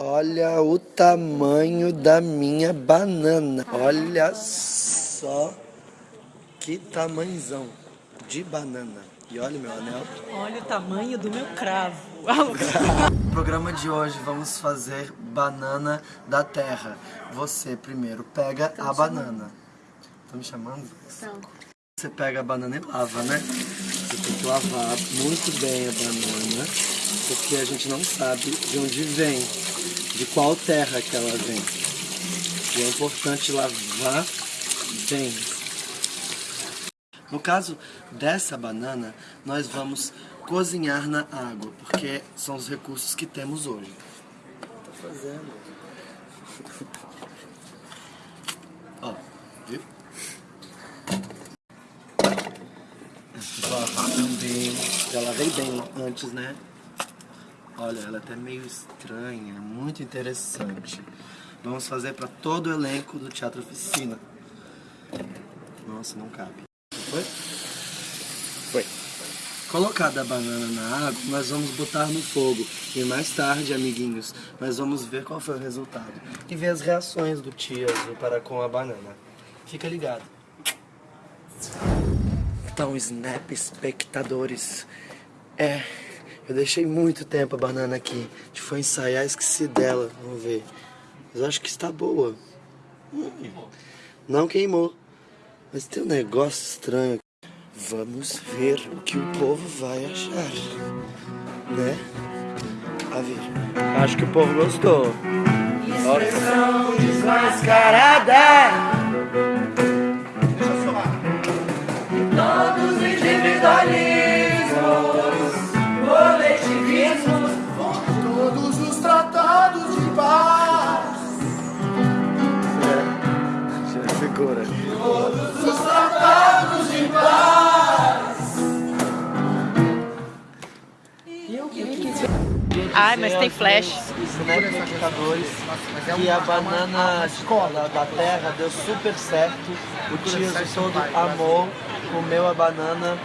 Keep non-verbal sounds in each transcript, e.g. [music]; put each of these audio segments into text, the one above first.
Olha o tamanho da minha banana. Olha só que tamanzão de banana. E olha meu anel. Olha o tamanho do meu cravo. No [laughs] programa de hoje vamos fazer banana da terra. Você primeiro pega a banana. Estão me chamando? Então, Você pega a banana e lava, né? Você tem que lavar muito bem a banana, porque a gente não sabe de onde vem, de qual terra que ela vem. E é importante lavar bem. No caso dessa banana, nós vamos cozinhar na água, porque são os recursos que temos hoje. Tá fazendo. [laughs] Ó, viu? Lavar também. Já lavei bem antes, né? Olha, ela é até meio estranha, muito interessante. Vamos fazer para todo o elenco do Teatro Oficina. Nossa, não cabe. Foi? Foi. Colocada a banana na água, nós vamos botar no fogo. E mais tarde, amiguinhos, nós vamos ver qual foi o resultado. E ver as reações do tio azul para com a banana. Fica ligado. Então, Snap espectadores. É, eu deixei muito tempo a banana aqui. A gente foi ensaiar, esqueci dela. Vamos ver. Mas acho que está boa. Hum, Não queimou. Mas tem um negócio estranho. Vamos ver o que o povo vai achar. Né? A ver. Acho que o povo gostou. Expressão desmascarada. Segura. todos os tratados de paz. Ai, mas tem flash. Snapcatadores que a banana da, da terra deu super certo. O tio todo amou, comeu a banana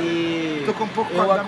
e eu da